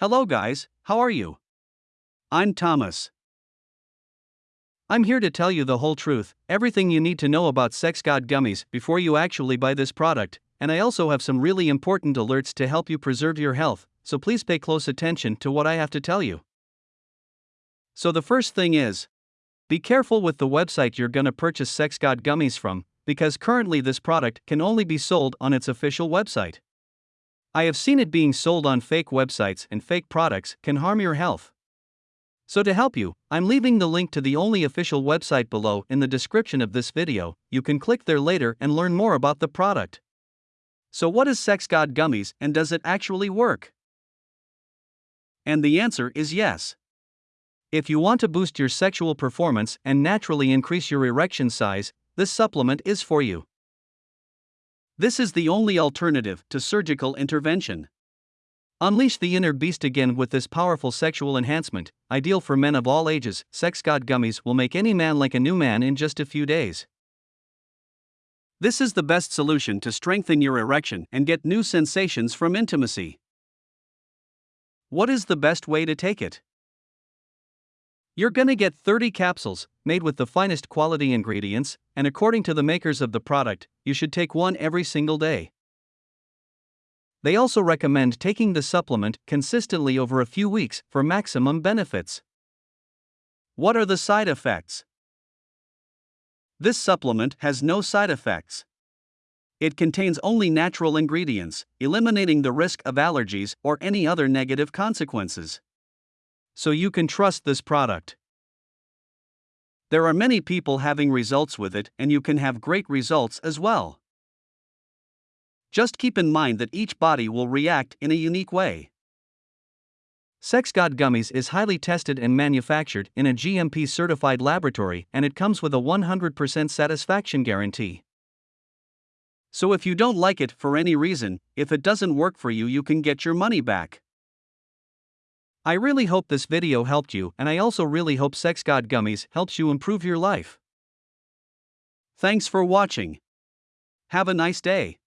Hello, guys, how are you? I'm Thomas. I'm here to tell you the whole truth, everything you need to know about Sex God gummies before you actually buy this product, and I also have some really important alerts to help you preserve your health, so please pay close attention to what I have to tell you. So, the first thing is be careful with the website you're gonna purchase Sex God gummies from, because currently this product can only be sold on its official website. I have seen it being sold on fake websites, and fake products can harm your health. So, to help you, I'm leaving the link to the only official website below in the description of this video. You can click there later and learn more about the product. So, what is Sex God Gummies and does it actually work? And the answer is yes. If you want to boost your sexual performance and naturally increase your erection size, this supplement is for you. This is the only alternative to surgical intervention. Unleash the inner beast again with this powerful sexual enhancement, ideal for men of all ages. Sex God Gummies will make any man like a new man in just a few days. This is the best solution to strengthen your erection and get new sensations from intimacy. What is the best way to take it? You're gonna get 30 capsules, made with the finest quality ingredients, and according to the makers of the product, you should take one every single day. They also recommend taking the supplement consistently over a few weeks for maximum benefits. What are the side effects? This supplement has no side effects. It contains only natural ingredients, eliminating the risk of allergies or any other negative consequences so you can trust this product. There are many people having results with it, and you can have great results as well. Just keep in mind that each body will react in a unique way. Sex God Gummies is highly tested and manufactured in a GMP certified laboratory and it comes with a 100% satisfaction guarantee. So if you don't like it for any reason, if it doesn't work for you, you can get your money back. I really hope this video helped you and I also really hope Sex God Gummies helps you improve your life. Thanks for watching. Have a nice day.